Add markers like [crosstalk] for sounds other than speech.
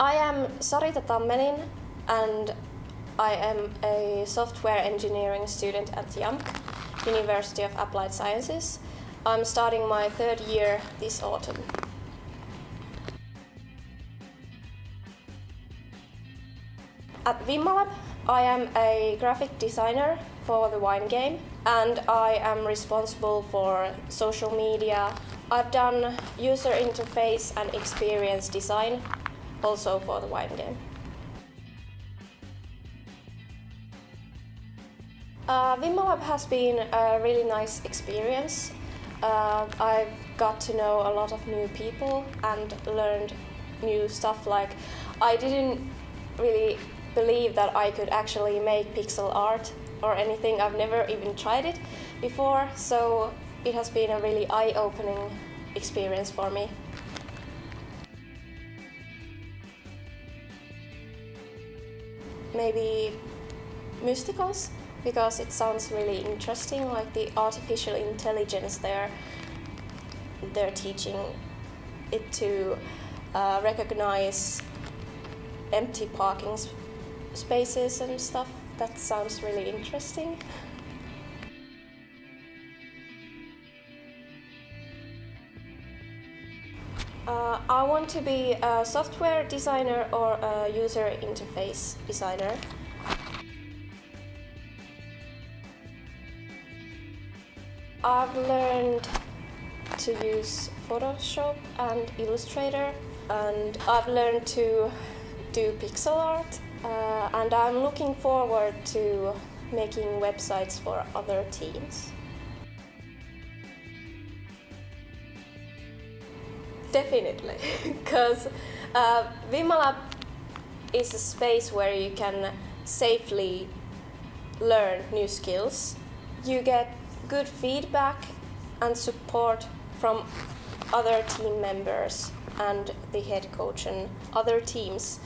I am Sarita Tammelin and I am a software engineering student at JAMK, University of Applied Sciences. I'm starting my third year this autumn. At WIMMA Lab, I am a graphic designer for the wine game and I am responsible for social media. I've done user interface and experience design also for the wine game. Uh, has been a really nice experience. Uh, I've got to know a lot of new people and learned new stuff like I didn't really believe that I could actually make pixel art or anything. I've never even tried it before, so it has been a really eye-opening experience for me. Maybe mysticals, because it sounds really interesting, like the artificial intelligence there. They're teaching it to uh, recognize empty parking spaces and stuff. That sounds really interesting. Uh, I want to be a software designer or a user interface designer. I've learned to use Photoshop and Illustrator and I've learned to do pixel art uh, and I'm looking forward to making websites for other teams. Definitely, [laughs] because uh, WIMMA Lab is a space where you can safely learn new skills. You get good feedback and support from other team members and the head coach and other teams